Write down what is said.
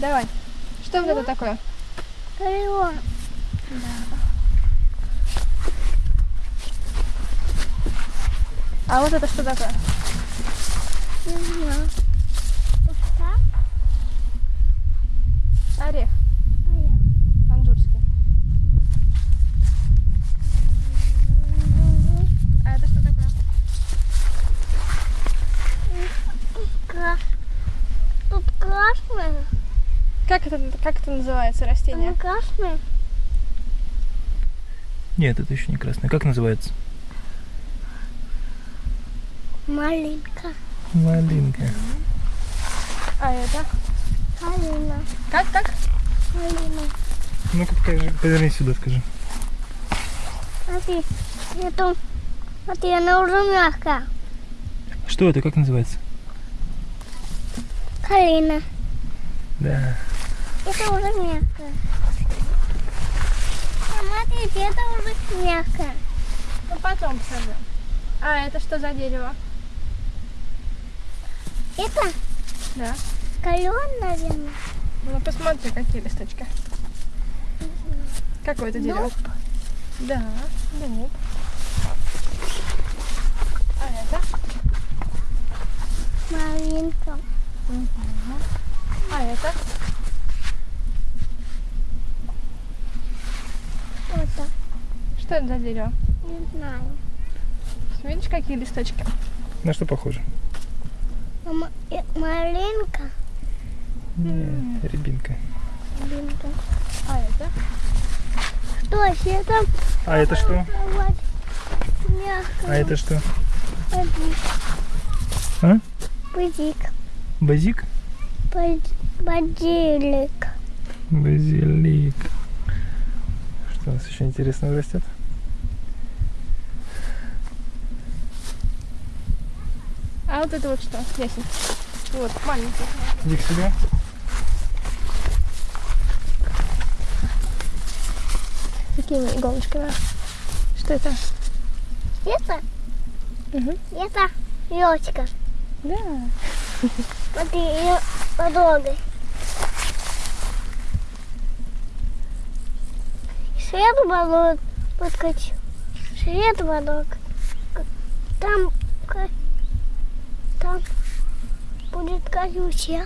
Давай. Что вот это такое? Крыло. А вот это что такое? Не знаю. Орех А я. манжурский. А это что такое? Тут красное. Как это, как это называется растение? Оно красное. Нет, это еще не красное. Как называется? Малинка. Малинка. А это? Калина. Как, как? Калина. Ну-ка покажи, поверни сюда, скажи. Смотри. Это... Смотри, она уже мягкая. Что это, как называется? Калина. Да. Это уже мягкое. Смотрите, это уже мягкое. Ну потом посажу. А это что за дерево? Это Да. кален, наверное. Ну посмотри, какие листочки. Какое это дерево? Дуб. Да, дуб. А это? Малинка. А это? Вот так. Что это за дерево? Не знаю. Видишь, какие листочки? На что похоже? Э, Малинка. Нет, рябинка. Малинка. А это? Что это? А это что? А это что? Базик. А? Базик. Базик? Баз- Базилик. Базилик. Что у нас еще интересного растет? А вот это вот что? Ясень. Вот, маленький. Иди к себе. Какими иголочками? Что это? Это? Мгм. Это елочка. Да. Смотри, ее потрогай. Свет баллон подкачу. Свет баллон. Там, ка- там будет колючая.